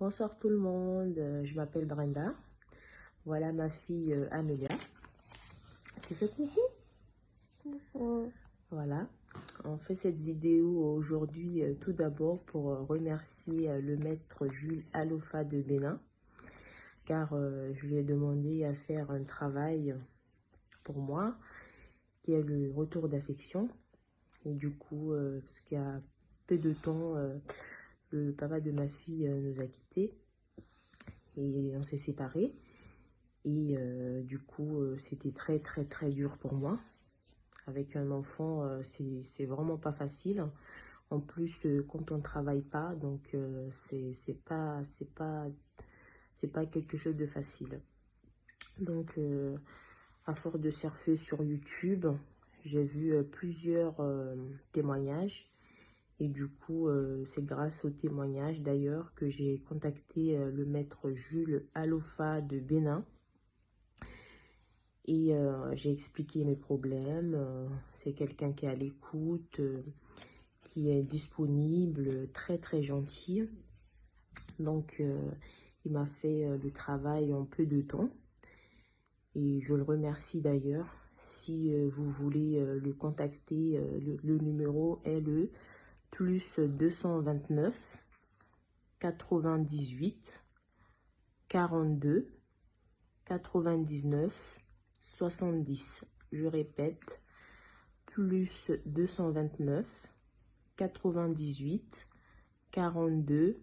Bonsoir tout le monde, euh, je m'appelle Brenda. Voilà ma fille euh, Amélia. Tu fais coucou? Voilà, on fait cette vidéo aujourd'hui euh, tout d'abord pour remercier le maître Jules Alofa de Bénin car je lui ai demandé à faire un travail pour moi qui est le retour d'affection et du coup, parce qu'il y a peu de temps, le papa de ma fille euh, nous a quittés et on s'est séparés. Et euh, du coup, euh, c'était très, très, très dur pour moi. Avec un enfant, c'est vraiment pas facile. En plus, quand on ne travaille pas, donc c'est pas, pas, c'est pas quelque chose de facile. Donc, à force de surfer sur YouTube, j'ai vu plusieurs témoignages et du coup, euh, c'est grâce au témoignage d'ailleurs que j'ai contacté euh, le maître Jules Alofa de Bénin. Et euh, j'ai expliqué mes problèmes. c'est quelqu'un qui est à l'écoute, qui est disponible, très très gentil. Donc, il m'a fait le travail en peu de temps. Et je le remercie d'ailleurs. Si vous voulez le contacter, le, le numéro est le plus 229, 98, 42, 99, 70. Je répète, plus 229, 98, 42,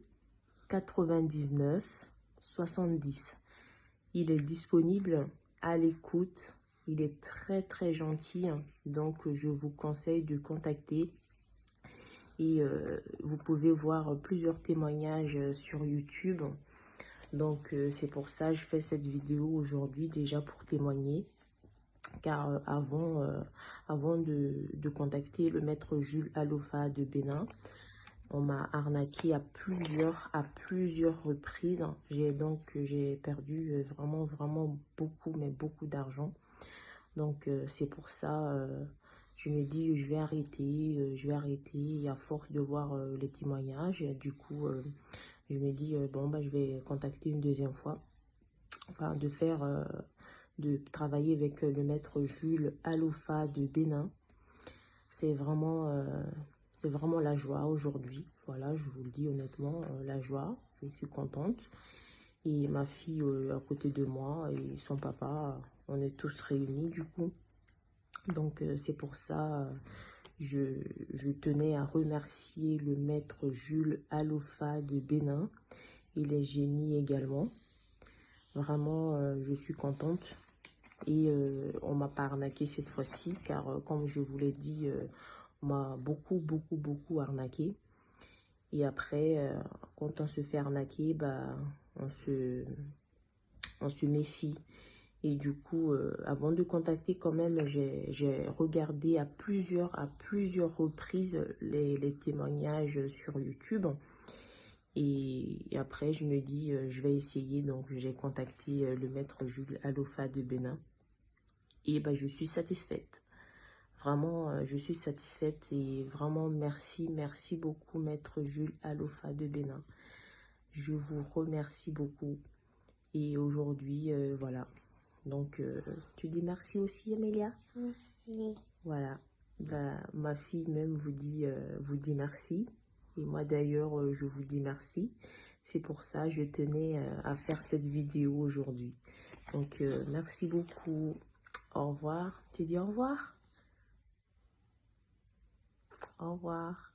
99, 70. Il est disponible à l'écoute. Il est très très gentil. Donc, je vous conseille de contacter et euh, vous pouvez voir plusieurs témoignages euh, sur YouTube. Donc euh, c'est pour ça que je fais cette vidéo aujourd'hui déjà pour témoigner. Car avant, avant de, contacter le maître Jules Alofa de Bénin, on m'a arnaqué à plusieurs, à plusieurs reprises. J'ai donc perdu vraiment, vraiment beaucoup, mais beaucoup d'argent. Donc c'est pour ça je me dis je vais arrêter, euh, je vais arrêter à force de voir euh, les témoignages. Du coup, euh, je me dis bon bah je vais contacter une deuxième fois, enfin de faire, de travailler avec le maître Jules Aloufa de Bénin. C'est vraiment, c'est vraiment la joie aujourd'hui. Voilà, je vous le dis honnêtement, la joie. Je suis contente. Et ma fille à côté de moi et son papa, on est tous réunis du coup. Donc, euh, c'est pour ça, euh, je, tenais à remercier le maître Jules Alofa de Bénin et les génies également. Vraiment, euh, je suis contente. Et on m'a pas arnaqué cette fois-ci, car comme je vous l'ai dit, on m'a beaucoup, beaucoup, beaucoup arnaqué. Et après, quand on se fait arnaquer, bah, on se méfie. Et du coup, euh, avant de contacter quand même, j'ai regardé à plusieurs, à plusieurs reprises les, témoignages sur YouTube. Et, après, je me dis, euh, je vais essayer. Donc, j'ai contacté euh, le maître Jules Alofa de Bénin. Et ben, je suis satisfaite. Vraiment, je suis satisfaite et vraiment merci, merci beaucoup maître Jules Alofa de Bénin. Je vous remercie beaucoup. Et aujourd'hui, voilà, donc, euh, tu dis merci aussi, Amélia? Merci. Voilà. Bah, ma fille même vous dit, euh, vous dit merci. Et moi, d'ailleurs, euh, je vous dis merci. C'est pour ça que je tenais à faire cette vidéo aujourd'hui. Donc, merci beaucoup. Au revoir. Tu dis au revoir? Au revoir.